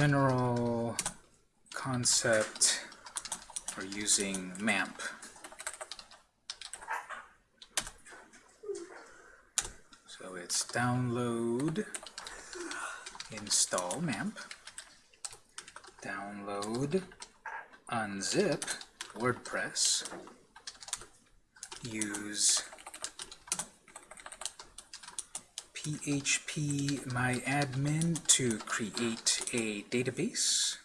general concept for using MAMP. So it's download, install MAMP, download, unzip WordPress, use PHP my admin to create a database,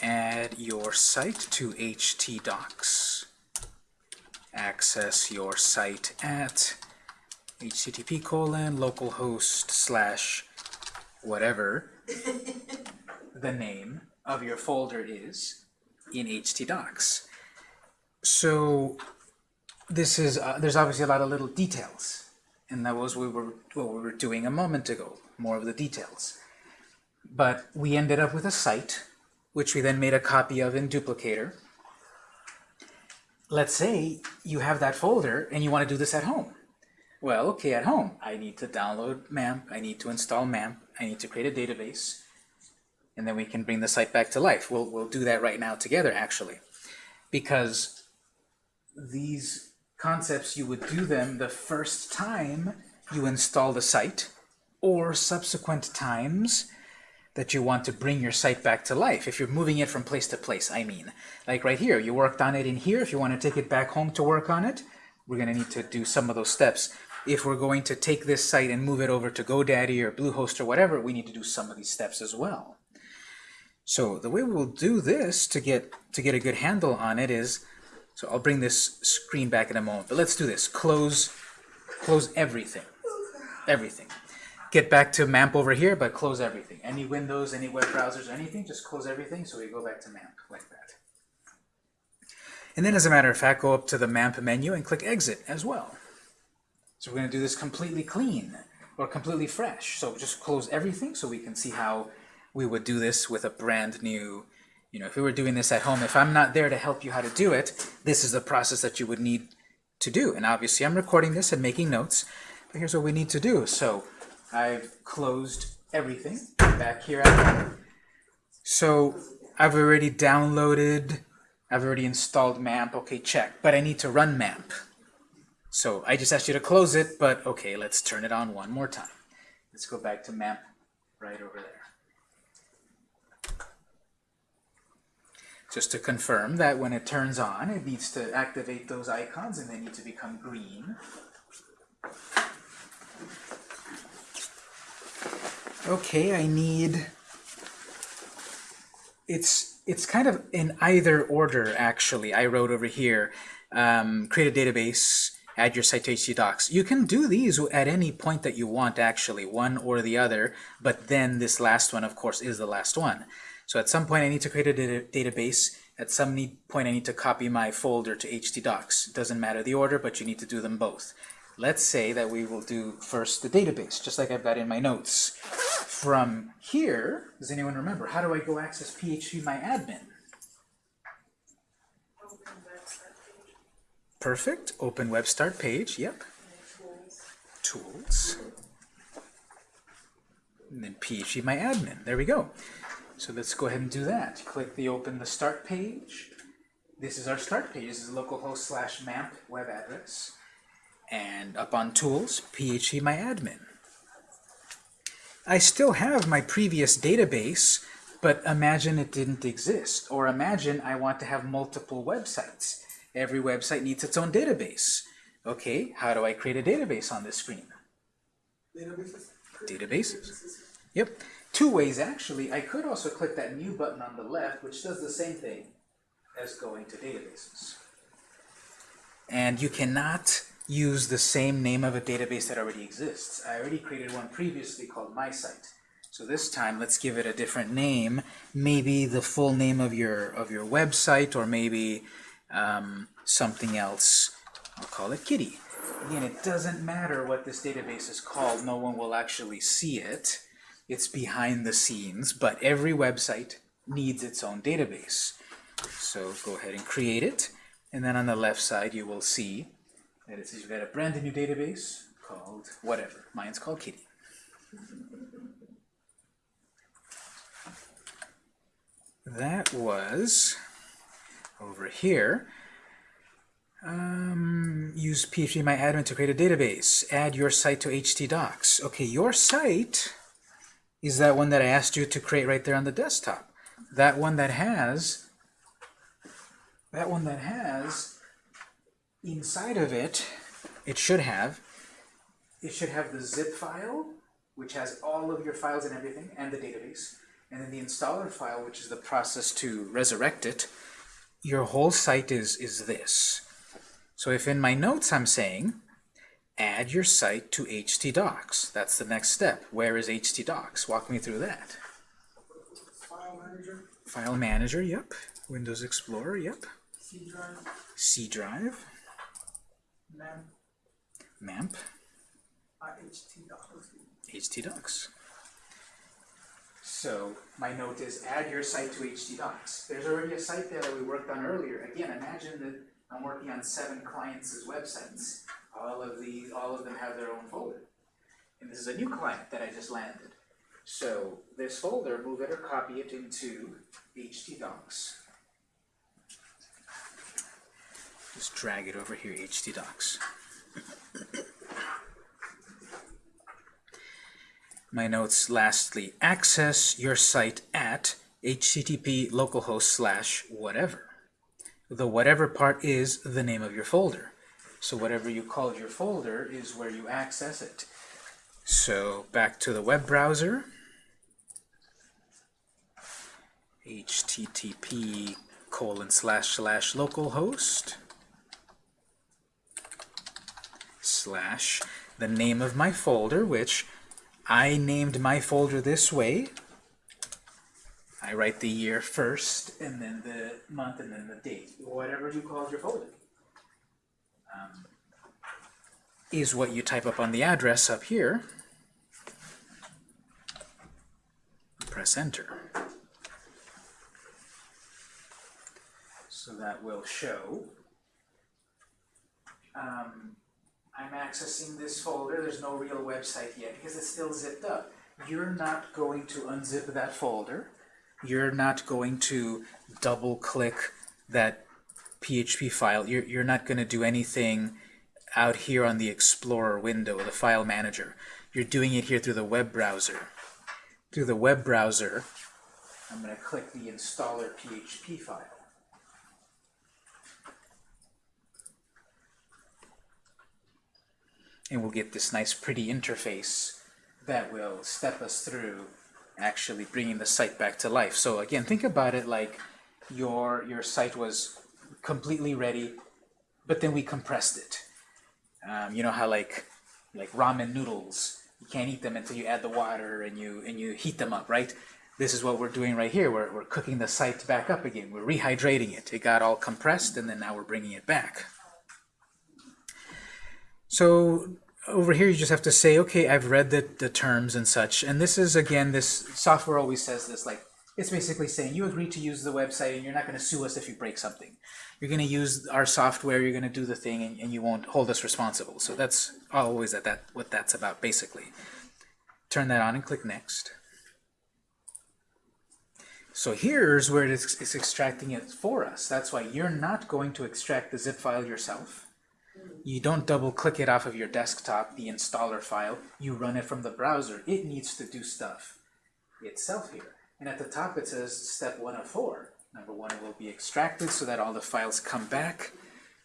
add your site to htdocs, access your site at http colon localhost slash whatever the name of your folder is in htdocs. So this is uh, there's obviously a lot of little details and that was we were what we were doing a moment ago, more of the details. But we ended up with a site, which we then made a copy of in Duplicator. Let's say you have that folder and you want to do this at home. Well, okay, at home, I need to download MAMP, I need to install MAMP, I need to create a database, and then we can bring the site back to life. We'll, we'll do that right now together, actually, because these concepts, you would do them the first time you install the site or subsequent times that you want to bring your site back to life. If you're moving it from place to place, I mean. Like right here, you worked on it in here. If you want to take it back home to work on it, we're going to need to do some of those steps. If we're going to take this site and move it over to GoDaddy or Bluehost or whatever, we need to do some of these steps as well. So the way we'll do this to get to get a good handle on it is so I'll bring this screen back in a moment. But let's do this. Close, close everything. Everything. Get back to MAMP over here, but close everything. Any windows, any web browsers, anything, just close everything so we go back to MAMP like that. And then as a matter of fact, go up to the MAMP menu and click Exit as well. So we're going to do this completely clean or completely fresh. So just close everything so we can see how we would do this with a brand new you know, if we were doing this at home, if I'm not there to help you how to do it, this is the process that you would need to do. And obviously I'm recording this and making notes, but here's what we need to do. So I've closed everything back here So I've already downloaded, I've already installed MAMP, okay, check. But I need to run MAMP. So I just asked you to close it, but okay, let's turn it on one more time. Let's go back to MAMP right over there. Just to confirm that when it turns on, it needs to activate those icons and they need to become green. Okay, I need... It's, it's kind of in either order, actually. I wrote over here, um, create a database, add your site to htdocs. You can do these at any point that you want, actually, one or the other, but then this last one, of course, is the last one. So at some point I need to create a database. At some point I need to copy my folder to htdocs. It doesn't matter the order, but you need to do them both. Let's say that we will do first the database, just like I've got in my notes. From here, does anyone remember, how do I go access PHP my admin? Perfect. Open web start page. Yep. Tools. And then PHP my admin. There we go. So let's go ahead and do that. Click the open the start page. This is our start page. This is localhost slash MAMP web address. And up on tools, phpMyAdmin. I still have my previous database, but imagine it didn't exist. Or imagine I want to have multiple websites. Every website needs its own database. Okay, how do I create a database on this screen? Databases. Databases. Yep two ways actually. I could also click that new button on the left, which does the same thing as going to databases. And you cannot use the same name of a database that already exists. I already created one previously called MySite. So this time, let's give it a different name. Maybe the full name of your of your website, or maybe um, something else. I'll call it Kitty. Again, it doesn't matter what this database is called. No one will actually see it. It's behind the scenes, but every website needs its own database. So go ahead and create it, and then on the left side you will see that it says you've got a brand new database called whatever. Mine's called Kitty. that was over here. Um, use PHPMyAdmin to create a database. Add your site to htdocs. Okay, your site is that one that I asked you to create right there on the desktop. That one that has, that one that has, inside of it, it should have, it should have the zip file, which has all of your files and everything, and the database. And then the installer file, which is the process to resurrect it. Your whole site is, is this. So if in my notes I'm saying, add your site to htdocs, that's the next step. Where is htdocs? Walk me through that. File manager, File manager, yep. Windows Explorer, yep. C drive, C drive, LAMP, MAMP, IHT uh, docs. htdocs. So my note is add your site to htdocs. There's already a site there that we worked on earlier. Again, imagine that I'm working on seven clients' websites. All of these, all of them have their own folder. And this is a new client that I just landed. So this folder, move it or copy it into htdocs. Just drag it over here, htdocs. My notes, lastly, access your site at http localhost slash whatever. The whatever part is the name of your folder. So whatever you called your folder is where you access it. So back to the web browser. http colon slash slash localhost slash the name of my folder, which I named my folder this way. I write the year first, and then the month, and then the date. Whatever you called your folder. Um, is what you type up on the address up here. Press enter. So that will show. Um, I'm accessing this folder, there's no real website yet because it's still zipped up. You're not going to unzip that folder. You're not going to double click that PHP file. You're, you're not going to do anything out here on the Explorer window, the file manager. You're doing it here through the web browser. Through the web browser, I'm going to click the installer PHP file. and we'll get this nice pretty interface that will step us through actually bringing the site back to life. So again, think about it like your, your site was completely ready, but then we compressed it. Um, you know how like, like ramen noodles, you can't eat them until you add the water and you, and you heat them up, right? This is what we're doing right here. We're, we're cooking the site back up again. We're rehydrating it. It got all compressed, and then now we're bringing it back. So over here you just have to say, okay, I've read the, the terms and such. And this is, again, this software always says this, like, it's basically saying you agree to use the website and you're not going to sue us if you break something. You're going to use our software, you're going to do the thing, and, and you won't hold us responsible. So that's always that, that what that's about, basically. Turn that on and click Next. So here's where it is, it's extracting it for us. That's why you're not going to extract the zip file yourself. You don't double click it off of your desktop, the installer file. You run it from the browser. It needs to do stuff itself here. And at the top it says step one of four. Number one, it will be extracted so that all the files come back.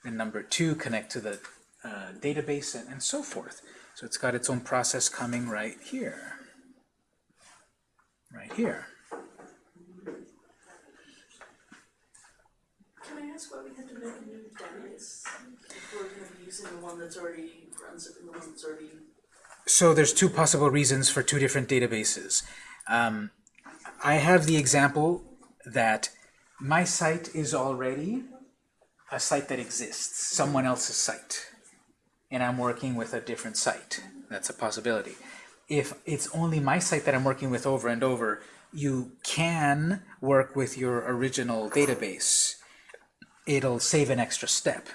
And number two, connect to the uh, database and, and so forth. So it's got its own process coming right here. Right here. Can I ask why we had to make a new database? If we're gonna be using the one that's already runs it and the one that's already, So there's two possible reasons for two different databases. Um, I have the example that my site is already a site that exists, someone else's site, and I'm working with a different site. That's a possibility. If it's only my site that I'm working with over and over, you can work with your original database. It'll save an extra step.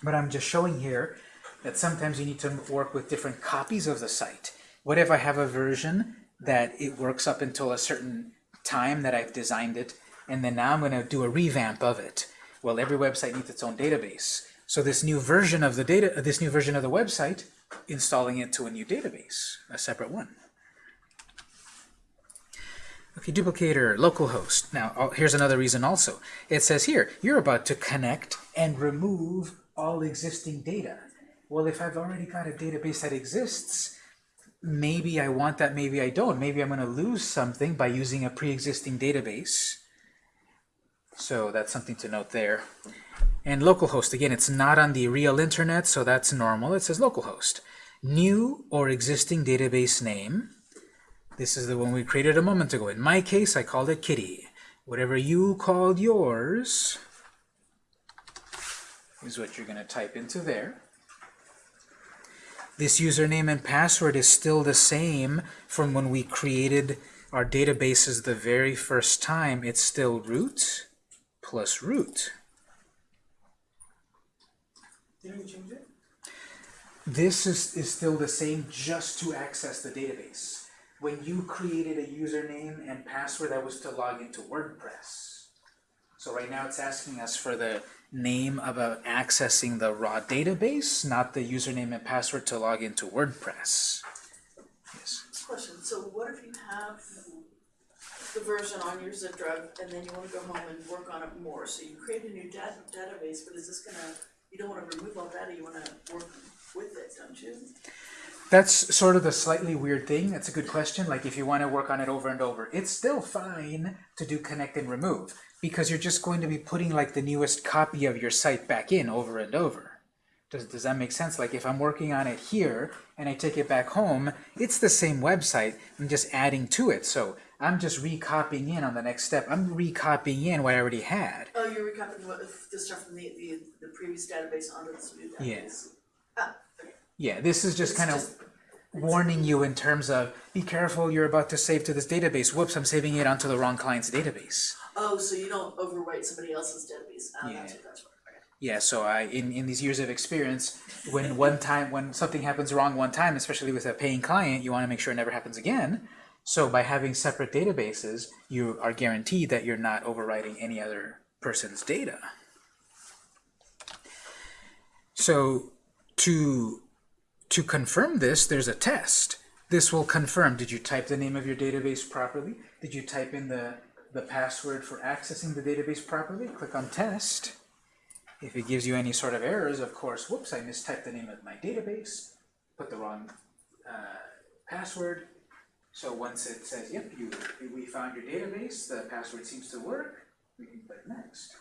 But I'm just showing here that sometimes you need to work with different copies of the site. What if I have a version that it works up until a certain time that I've designed it, and then now I'm going to do a revamp of it. Well, every website needs its own database. So this new version of the data, this new version of the website, installing it to a new database, a separate one. Okay, duplicator, localhost. Now, oh, here's another reason also. It says here, you're about to connect and remove all existing data. Well, if I've already got a database that exists, maybe I want that, maybe I don't. Maybe I'm going to lose something by using a pre-existing database. So that's something to note there. And localhost, again, it's not on the real internet, so that's normal. It says localhost. New or existing database name. This is the one we created a moment ago. In my case, I called it kitty. Whatever you called yours is what you're going to type into there. This username and password is still the same from when we created our databases the very first time. It's still root plus root. Didn't we change it? This is, is still the same just to access the database. When you created a username and password, that was to log into WordPress. So right now it's asking us for the name of a, accessing the raw database, not the username and password to log into WordPress. Yes. Question, so what if you have the version on your zip drive and then you wanna go home and work on it more? So you create a new data, database, but is this gonna, you don't wanna remove all data, you wanna work with it, don't you? That's sort of the slightly weird thing. That's a good question. Like if you want to work on it over and over, it's still fine to do connect and remove because you're just going to be putting like the newest copy of your site back in over and over. Does, does that make sense? Like if I'm working on it here and I take it back home, it's the same website. I'm just adding to it. So I'm just recopying in on the next step. I'm recopying in what I already had. Oh, you're recopying what, the stuff from the, the, the previous database onto this new database? Yes. Ah, okay. Yeah, this is just It's kind of warning you in terms of be careful you're about to save to this database whoops i'm saving it onto the wrong client's database Oh, so you don't overwrite somebody else's database, oh, Yeah. that's what, that's what, yeah so i in in these years of experience when one time when something happens wrong one time especially with a paying client you want to make sure it never happens again so by having separate databases you are guaranteed that you're not overwriting any other person's data so to to confirm this, there's a test. This will confirm, did you type the name of your database properly? Did you type in the, the password for accessing the database properly? Click on test. If it gives you any sort of errors, of course, whoops, I mistyped the name of my database, put the wrong uh, password. So once it says, yep, you, we found your database, the password seems to work, we can click next.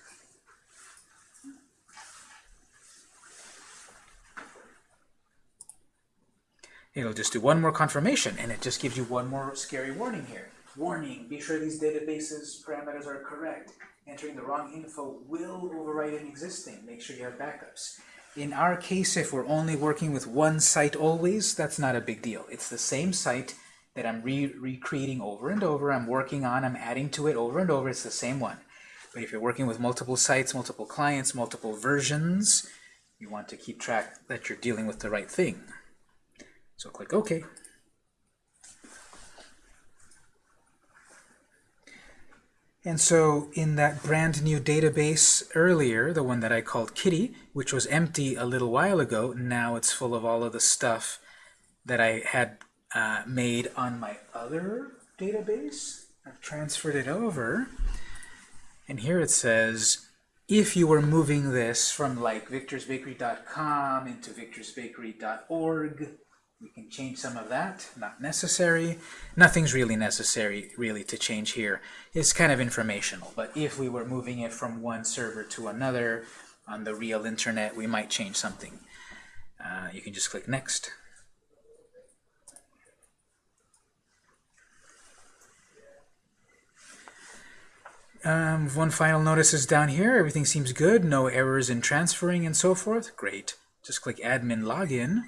It'll just do one more confirmation, and it just gives you one more scary warning here. Warning, be sure these databases parameters are correct. Entering the wrong info will overwrite an existing. Make sure you have backups. In our case, if we're only working with one site always, that's not a big deal. It's the same site that I'm re recreating over and over, I'm working on, I'm adding to it over and over, it's the same one. But if you're working with multiple sites, multiple clients, multiple versions, you want to keep track that you're dealing with the right thing. So click OK. And so in that brand new database earlier, the one that I called Kitty, which was empty a little while ago, now it's full of all of the stuff that I had uh, made on my other database. I've transferred it over. And here it says, if you were moving this from like victorsbakery.com into victorsbakery.org, we can change some of that, not necessary. Nothing's really necessary, really, to change here. It's kind of informational, but if we were moving it from one server to another on the real internet, we might change something. Uh, you can just click Next. Um, one final notice is down here. Everything seems good. No errors in transferring and so forth. Great. Just click Admin Login.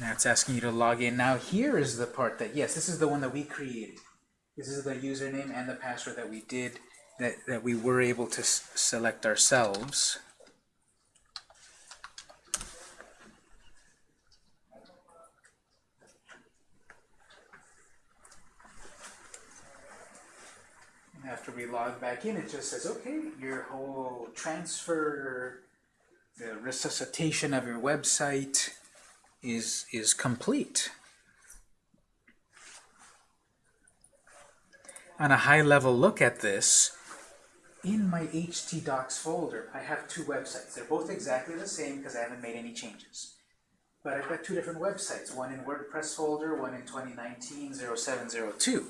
Now it's asking you to log in. Now here is the part that, yes, this is the one that we created. This is the username and the password that we did, that, that we were able to select ourselves. We log back in, it just says, okay, your whole transfer, the resuscitation of your website is, is complete. On a high level look at this, in my htdocs folder, I have two websites. They're both exactly the same because I haven't made any changes. But I've got two different websites, one in WordPress folder, one in 2019-0702.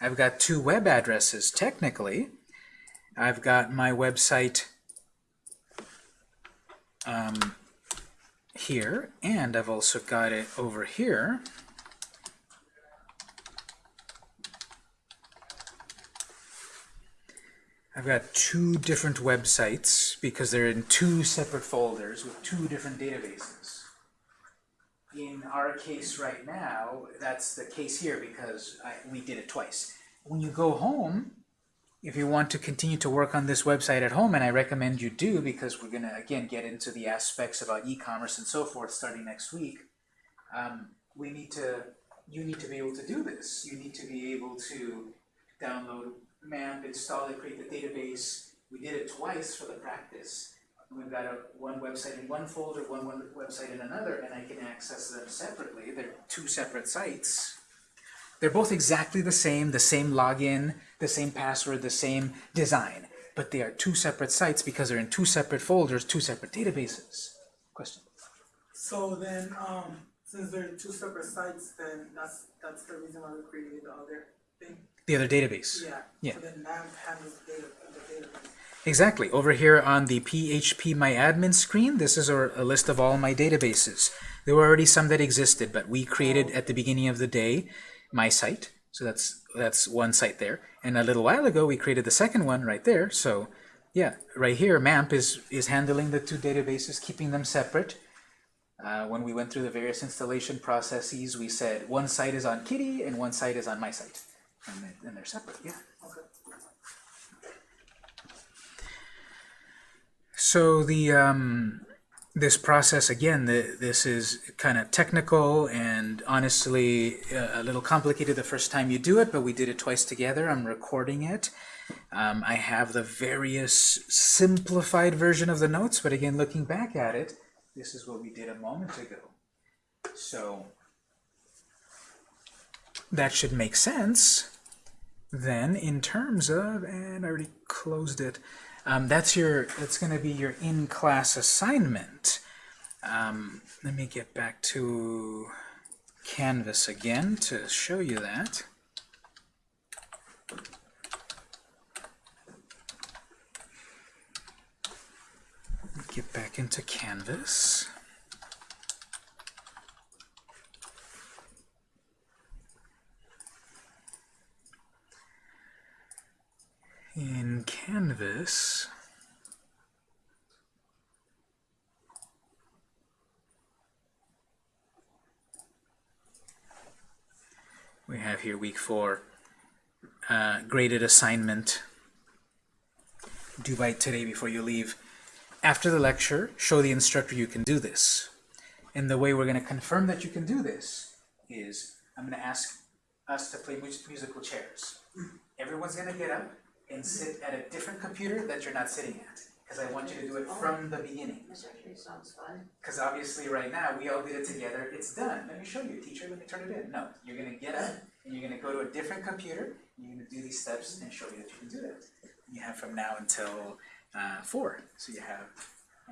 I've got two web addresses, technically. I've got my website um, here, and I've also got it over here. I've got two different websites because they're in two separate folders with two different databases. In our case right now, that's the case here because I, we did it twice. When you go home, if you want to continue to work on this website at home, and I recommend you do because we're going to, again, get into the aspects about e-commerce and so forth starting next week, um, we need to, you need to be able to do this. You need to be able to download MAMP, install it, create the database. We did it twice for the practice. We've got a, one website in one folder, one, one website in another, and I can access them separately. They're two separate sites. They're both exactly the same, the same login, the same password, the same design, but they are two separate sites because they're in two separate folders, two separate databases. Question? So then, um, since they're two separate sites, then that's, that's the reason why we created the other thing? The other database. Yeah. Yeah. So then MAMP handles the database. Exactly. Over here on the PHP My Admin screen, this is a, a list of all my databases. There were already some that existed, but we created at the beginning of the day my site. So that's that's one site there. And a little while ago, we created the second one right there. So yeah, right here, MAMP is, is handling the two databases, keeping them separate. Uh, when we went through the various installation processes, we said one site is on Kitty and one site is on my site. And they're separate, yeah. So the um, this process again, the, this is kind of technical and honestly uh, a little complicated the first time you do it, but we did it twice together. I'm recording it. Um, I have the various simplified version of the notes, but again, looking back at it, this is what we did a moment ago. So that should make sense then in terms of, and I already closed it, um, that's your, that's going to be your in-class assignment. Um, let me get back to Canvas again to show you that. Get back into Canvas. In Canvas, we have here week four, uh, graded assignment due by today before you leave. After the lecture, show the instructor you can do this. And the way we're going to confirm that you can do this is I'm going to ask us to play musical chairs. Everyone's going to get up and sit at a different computer that you're not sitting at. Because I want you to do it from the beginning. This actually sounds fun. Because obviously right now, we all did it together, it's done. Let me show you, teacher, let me turn it in. No, you're gonna get up, and you're gonna go to a different computer, you're gonna do these steps and show me that you can do that. You have from now until uh, four, so you have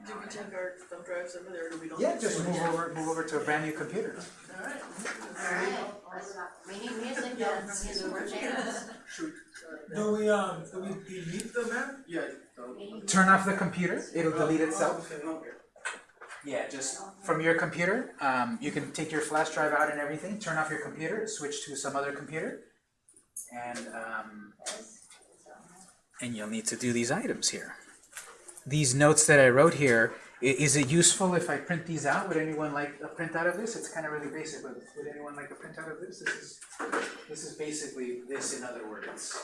Do we and take our thumb drives over there, or do we don't? Yeah, just move over, move over to a brand new computer. Alright. Alright, let's not, we need music, yes, musical chairs. Do we, um, do we delete the map? Yeah. Turn off the computer, it'll delete itself. Oh, okay. Yeah, just from your computer, um, you can take your flash drive out and everything, turn off your computer, switch to some other computer, and um, and you'll need to do these items here. These notes that I wrote here, is it useful if I print these out? Would anyone like a printout of this? It's kind of really basic, but would anyone like a printout of this? This is this is basically this in other words.